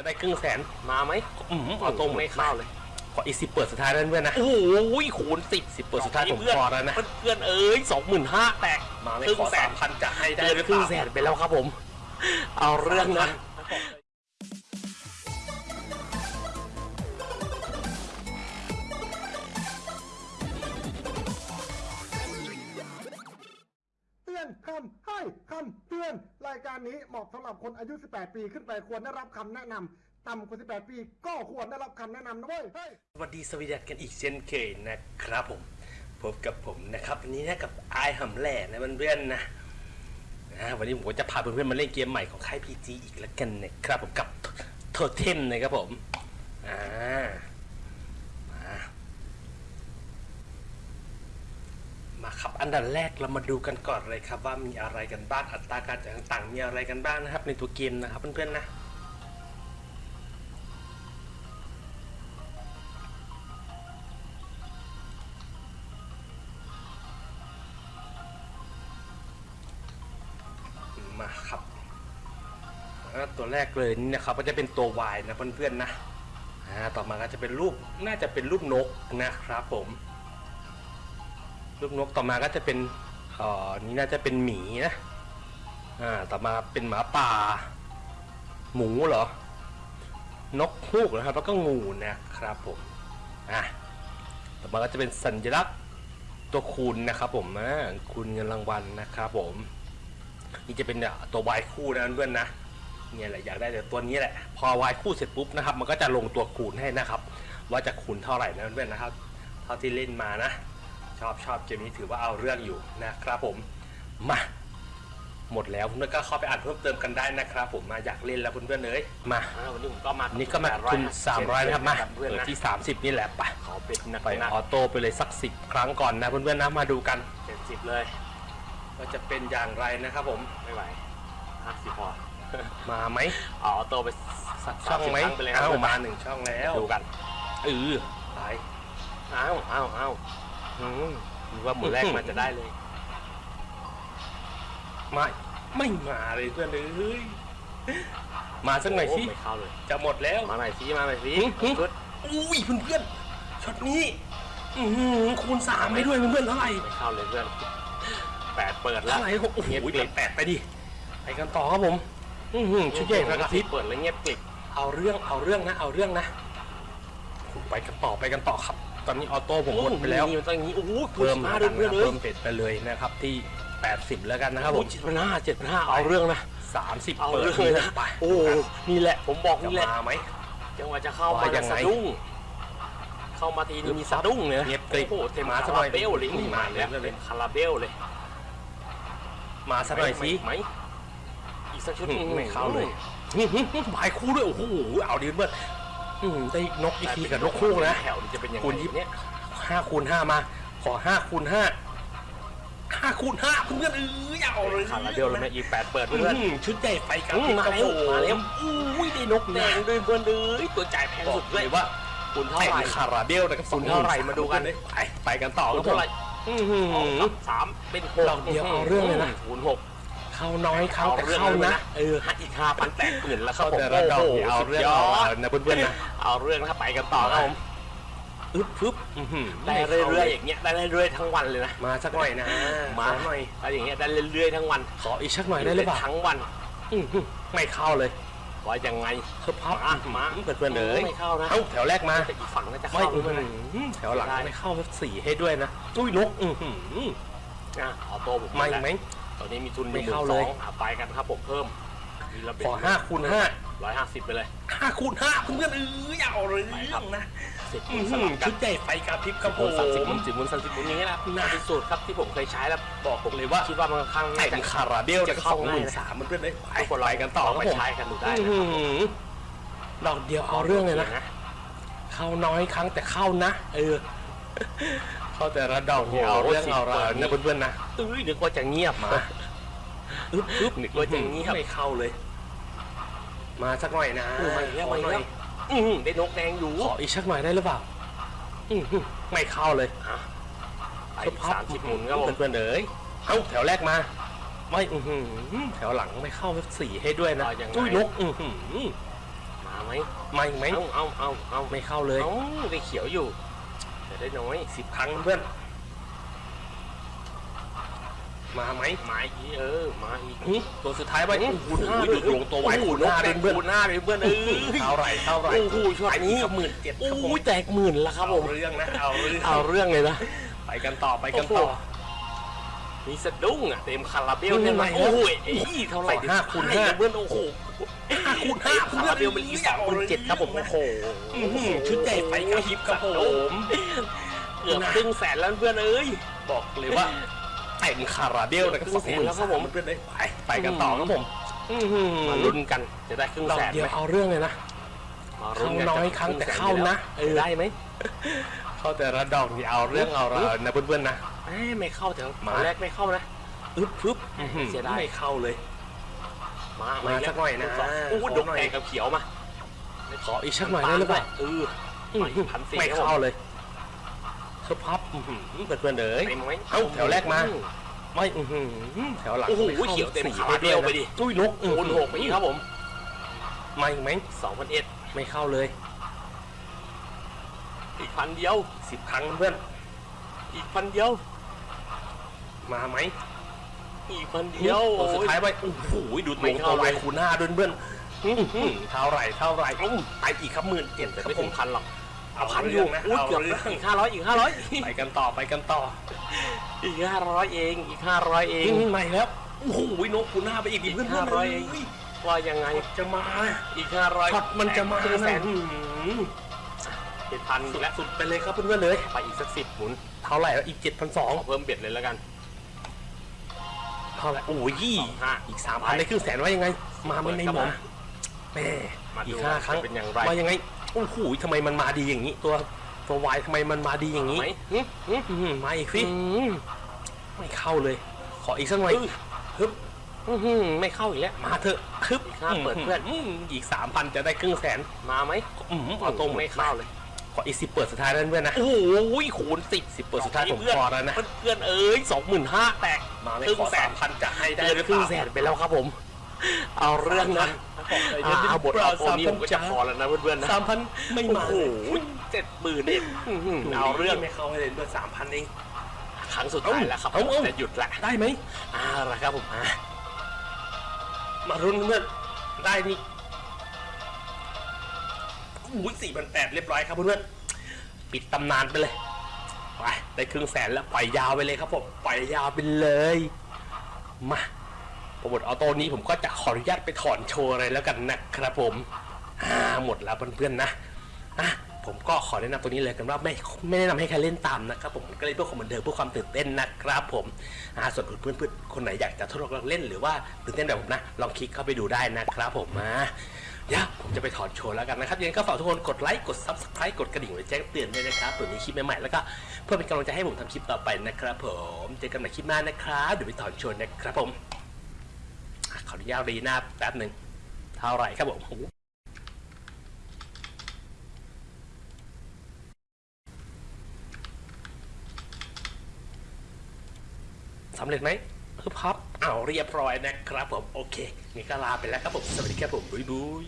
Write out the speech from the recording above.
จะได้ครึ่งแสนมาไหมอืมเอาตรงไม่เข้าเลยขออีสิเปิดสุดท้ายนั่นเพื่อนนะโอ้ยคูณสิบสิเปิดสุดท้ายผมเพื่อนพอแล้วนะเพื่อนเอ้ยสองหมื่นห้าแตกมาไม่ครึ่งขอแสสานมพันจะให้ได้เกินหรือคเปรึ่งล่าแสนไปแล้วครับผม เอาเรื่องนะ คำให้คำเตือน รายการนี้เหมาะสำหรับคนอายุ 18 ปีขึ้นไปควรได้รับคำแนะนำต่ำกว่า 18 ปีก็ควรได้รับคำแนะนำนะเว้ยเฮ้ยสวัสดีสวีดัสกันอีกเช่นเคยนะครับผม พบกับผมนะครับวันนี้นะกับไอายหำแหล่นะเพื่อนๆนะนะวันนี้ผมก็จะพาเพื่อนๆมาเล่นเกมใหม่ของค่ายพีจีอีกแล้วกันนะครับผมกับโทเทมนะครับผมอ่ามามา ครับอันดับแรกเรามาดูกันก่อนเลยครับว่ามีอะไรกันบ้างอัตราการจ่ายต่างๆ มีอะไรกันบ้างนะครับ ในตัวเกมนะครับเพื่อนๆนะมาครับตัวแรกเลยนี่นะครับก็จะเป็นตัว Y นะเพื่อนๆนะต่อมาก็จะเป็นรูปน่าจะเป็นรูปนกนะครับผม รูปนกต่อมาก็จะเป็นอ่อนี่น่าจะเป็นหมีนะอ่าต่อมาเป็นหมาป่า หมูเหรอ นกฮูกนะครับแล้วก็งูนะครับผมอะต่อมาก็จะเป็นสัญลักษณ์ตัวคูณนะครับผมอ่าคูณเงินรางวัลนะครับผม นี่จะเป็นตัววายคู่นะเพื่อนๆนะเนี่ยแหละอยากได้แต่ตัวนี้แหละ พอวายคู่เสร็จปุ๊บนะครับ มันก็จะลงตัวคูณให้นะครับ ว่าจะคูณเท่าไหร่นะเพื่อนนะครับ เท่าที่เล่นมานะ ชอบชอบเกมนี้ถือว่าเอาเรื่องอยู่นะครับผมมาหมดแล้วเพื่อนๆก็เข้าไปอ่านเพิ่มเติมกันได้นะครับ ผมมาอยากเล่นแล้วเพื่อนๆเลยมาอ่าวันนี้ผมก็มาอันนี้ก็มาทุน300นะครับมาเพื่อนเปิดนะที่ 30 นี่แหละไปขอเป็นหนักไปหนักออโต้ไปเลยสักสิบครั้งก่อนนะเพื่อนๆนะมาดูกันเจ็ดสิบเลยว่าจะเป็นอย่างไรนะครับผมไม่ไหวห้าสิบพอมาไหมเอาออโต้ไปสักช่องไหม30ครั้ไปเลยครับเอ้าเพื่อนมาหนึ่งช่องแล้วดูกันเออไปอ้าวอ้าวอ้า วอืมดูว่าหมูแรกมันจะได้เลย ไม่ ไม่มาเลยเพื่อนเอ้ยมาสักหน่อยสิโไม่เข้าเลย จะหมดแล้ว มาหน่อยสิ มาหน่อยสิหึหึชุดอุ้ยเพื่อนๆช็อตนี้อื้อหือคูณสามไปด้วยเพื่อนๆเท่าไหร่ไม่เข้าเลยเพื่อนแปดเปิดแล้วเท่าไหร่โอ้โหเงียบกไปริบแปดไปดิไปกันต่อครับผมอื้อหือชุดใหญ่พระกระซิบเปิดแล้วเงียบกริบเอาเรื่องเอาเรื่องนะ เอาเรื่องนะโอ้โหไปกันต่อไปกันต่อครับ ตอนนี้ออโต้ผมหมดไปแล้วโอ้โหมันต้องอย่างนี้โอ้โหเพิ่มมามาด้วยเพื่อนเลยเพิ่มเป็ดไปเลยนะครับที่ 80 แล้วกันนะครับผมเจ็ดพันห้าเจ็ดพันห้าเอาเรื่องนะ30 เอาเปิดเรื่องเลยนะไปโอ้โหนี่แหละผมบอกจะนี่แหละมาไหมจังหวะจะเข้ามาว่ายังไงสะดุ้งเข้ามาทีนึงมีสะดุ้งเลยนะเงียบกริบโอ้โหเต็มมาคาสักหน่ราอยเบลเลยนี่นี่มามาเลยแล้วเลยเต็มคาราเบลเลย มาสักหน่อยสิไหมอีกสักชุดอืมไม่เข้าเลยบายคู่ด้วยโอ้โหเอาดีเบิร์ด อืมได้นกอีกทีกับนกคู่นะแถวนี้จะเป็นยังไงคูณยี่เนี่ยห้าคูณห้ามา ขอห้าคูณห้าห้าคูณห้าเพื่อนๆเอออย่าเอาเลยคาราเบลเลยนะอีกแปดเปิดเพื่เพื่ออนนชุดใหญ่ไฟกับอืมมาแล้วมาแล้วอุ้ยได้นกแดแดงงด้วยเพื่อนเลยตัวจ่ายแพงบอสุกดเลเลยยว่าคุณเท่าแต่ไหร่คาราเบลนะครับคุณเท่าไหร่มาดูกันไปไปกันต่อคคุรัณบผเท่ามไหร่อื้อหืเอาอสามเป็นหกเราเดียวเอาเรื่องเลยนะคูณหก เข้าน้อยเข้าแต่เข้านะเอออีกห้าพันแตกปืนแล้วครัเข้าบผมแต่ละดอกนี่เอาเรื่องเอาสุดยเอาดนะเพื่อนๆนะเอาเรื่องนะครับไปกันต่อครับผมอึ๊บปึ๊บอื้อหือได้เรื่อยๆอย่างเงี้ยได้เรื่อยๆทั้งวันเลยนะมาสักหน่อยนะมาขอหน่อยอะไรอย่างเงี้ยได้เรื่อยๆทั้งวันขออีกสักหน่อยได้หรือเปล่าทั้งวันอื้อหือไม่เข้าเลยว่ายังไงเพิ่มพับมามาเพื่อนๆเลยไม่เข้านะเอ้าแถวแรกมาแต่อีกฝั่งน่าจะไม่เข้าอื้อด้วยหืนะอแถวหลังได้ไม่เข้าสีให้ด้วยนะอุ้ยนกอือหืออะเอาโต้ผมไม่ไหม ตอนนี้มีทุนไม่อยู่เข้าหมื่นเลสยองอะไปกันครับผมเพิ่มมีระเบียบขอห้าคูณห้าร้อยห้าสิบไปเลย ห้าคูณห้าเพื่อนๆเอออย่าเอาเลยไปครับนะสิบอื้อสหืลัอบกัชุนดใหญ่ไฟกระพริบครับผสิบมสามสิบมุนสิบมุนสามสิบมุนอย่างเงี้ยนะน่าเป็นสูตรครับที่ผมเคยใช้แล้วบอกผมเลยว่าคิดว่ามันค่อนข้างแต่น่าจะงคาราเบลจะจะเข้าเข้าหง่ายมื่นนะสามเพื่อนๆเลยไปทุกคนไปกันต่อคลรังบไปผมใช้กันดูได้อื้อนะหือดอกเดียวเอาเรื่องเลยนะ เข้าน้อยครั้งแต่เข้านะ เออ เข้าแต่ละดอกเนี่ยเอาเรื่องเอาราวนะเพื่อนๆนะเอ้ยนึกว่าจะเงียบมาอึ๊บอึ๊บนึกว่าจะเงียบไม่เข้าเลย มาสักหน่อยนะเออมาอีกแล้วขอมาอีกหน่แล้อยวอืมได้นกแดงอยู่ขออีกสักหน่อยได้หรือเปล่าอื้อหือไม่เข้าเลยอะไปอีกสามสิบหมุนครับผมเพื่อนๆเอ๋ยเอ้าแถวแรกมาไม่อือหือแถวหลังไม่เข้าสีให้ด้วยนะเอายังไงอุ้ยนกอือหือมามาไหมมาอีกไหมเอาเอาเอาเอาไม่เข้าเลยเอ้าได้เขียวอยู่ แต่ได้น้อยสิบครั้งเพื่อน มาไหมมาอีกเออ มาอีกหึตัวสุดท้ายไว้โอ้โอ้โหโหดูดลงตัวไว้โอ้โหคูณนกห้าแดเดืองนเพื่อนคูณห้าเลยเพื่อนเออเท่าไหร่เท่าไหร่โอ้โหช็อตนี้หมื่นเจ็ดครับผมโอ้ยแตกหมื่นแล้วครับผเอามเรื่องนะเอาเรื่องเอาเรื่องเลยนะไปกันต่อไปกันต่อโอ้โหมีสะดุ้งอะเต็มคาราเบลนี่เนี่ยไงนะโอ้โหเอ้ยเท่าไหร่สองห้าคูณห้าเพื่อนโอ้โห ห้าคูณห้าคาราเบลมันอีสองคูณเจ็ดครับผมโอ้โหอื้อหือชุดใหญ่ไฟกระพริบครับผมเกือบครึ่งแสนแล้วเพื่อนเอ้ยบอกเลยว่าเต็มคาราเบลนะครับครึ่งแสนแล้วครับผมเพื่อนเลยไปไปกันต่อครับผมมาลุ้นกันจะได้ครึ่งเราแสนเดียวไหมเอาเรื่องเลยนะมาลุ้กัครั้งน้อยครั้งแต่เข้านะเออได้ไหมเข้าแต่ละดอกนี่เอาเรื่องเอาเราวนะเพื่อนๆนะเอ้ยไม่เข้าแต่ตมาอนแรกไม่เข้านะอึ๊บปึ๊บอื้อหือเสียดายไม่เข้าเลย มามาสักหน่อยนะโอ้โหขอดกหน่อยแดงกับเขียวมาขออีกสักหน่อยได้หรือเปล่าเอออื้อหือพันสี่ไม่ครับผมเข้าเลยเธอพับอื้อหือเพื่อนๆเอ๋ยเต็มไหมเอ้าแถวแรกมาไม่อื้อหือแถวหลังโอ้โหไม่ข้าเขียวเต็มสี่คาราเบลไปดิอุ้ยนกคูณหกไปอีกครับผมมาอีกไหมสองพันเอ็ดไม่เข้าเลย อีกพันเดียวสิบครั้งเพื่อน อีกพันเดียว มาไหม อีกพันเดียวตัวสุดท้ายไปโอ้โหดูดไม่ลงเข้าตัวไวเลยคูณห้าด้วยเพื่อนอื้อหือเท่าไหร่เท่าไหร่อุ้มไปอีกครับหมื่นเจ็ดแต่ครับไม่ผถึมงพันหรอกเอาพัพันนออยู่ยู่นะอุ้ยเอาเกือบเรื่องอีกห้าร้อยอีกห้าร้อยไปกันต่อไปกันต่อ อีกห้าร้อยเองอีกห้าร้อยเองอืมไม่แล้วโอ้โหนกคูณห้าไปอีกดิเพื่อนอีกเพื่อนห้าร้อยเลเองยว่ายังไงจะมาอีกห้าร้อยช็อตมันจะมาครึ่งแสนอื้อหือเจ็ดพันสุดและสุดไปเลยครับเพื่อนๆเลย ไปอีกสักสิบหมุน เท่าไหร่แล้วอีกเจ็ดพันสองขอเพิ่มเบ็ดเลยแล้วกัน เท่าไหร่โอ้ยยี่สองห้าอีกสามพันได้ครึ่งแสนว่ายังไง มาไม่ในหมอมแม่มาอีดูกห้าครั้งจะเป็นอย่างไรว่ายังไงโอ้โหทำไมมันมาดีอย่างนี้ ตัวตัววายทำไมมันมาดีอย่างนี้ไหมหึหึอื้อหือมาอีกสิอืมไม่เข้าเลย ขออีกสักหน่อยอื้อฮึบอื้อหือไม่เข้าอีกแล้ว มาเถอะฮึบอีกห้าเปิดเพื่อนมอีกสามพันจะได้ครึ่งแสนมาไหมอืมเอาตรงไม่เข้าเลยขออีกสิบเปิดสุดท้ายแล้วเพื่อนนะ โอ้ยคูณสิบสิบเปิดสุดท้ายผมเพื่อนพอแล้วนะ เพื่อนเอ้ยสองหมื่นห้าแตก มาไม่ครึ่งขอแสสานมพันจะให้ได้เกินหรือคเปรึ่งล่าแสนไปแล้วครับผม เอาเรื่องนะอ่าอ่าเอาบทเอาตัวนี้สผมก็จะพอแล้วนะเพื่อนๆนะ สามพันไม่โอ้มาโห เจ็ดหมื่นเองอื้อหือเอาเรื่องไม่เข้าให้เลยด้วยสามพันเอง ครั้งสุดท้ายแล้วครับเอาเอา จะหยุดละได้ไหม อ่าละครับผมอ่ามารุนเพื่อนได้นี่อุ้ยสี่พันแปดเรียบร้อยครับเพื่อนๆปิดตำนานไปเลย ไปได้ครึ่งแสนแล้วปล่อยยาวไปเลยครับผมปล่อยยาวไปเลยมาโปรโมทออโต้นี้ผมก็จะขออนุญาตไปถอนโชว์อะไรแล้วกันนะครับผมอ่าหมดแล้วเพื่อนๆนะอะผมก็ขอแนะนำตัวนี้เลยกันว่าไม่ไม่แนะนำให้ใครเล่นตามนะครับผมก็เล่นเพื่อความบันเทิงเพื่อความตื่นเต้นนะครับผมอ่าส่วนเพื่อนๆคนไหนอยากจะทดลองเล่นหรือว่าตื่นเต้นแบบผมนะลองคลิกเข้าไปดูได้นะครับผมมา เดี๋ยวผมจะไปถอนโชว์แล้วกันนะครับยังไงก็ฝากทุกคนกดไลค์กด subscribe กดกระดิ่งไว้แจ้งเตือนด้วยนะครับเผื่อมีคลิปใหม่ๆแล้วก็เพื่อเป็นกำลังใจให้ผมทำคลิปต่อไปนะครับ ผมเจอกันใหม่คลิปหน้านะครับเดี๋ยวไปถอนโชว์นะครับผมขออนุญาตรีหน้าแป๊บหนึ่งเท่าไหร่ครับผมสำเร็จไหมคือพับ เอาวเรียบร้อยนะครับผมโอเคนี่ก็ลาไปแล้วครับผมสวัสดีครับผมบุยบุย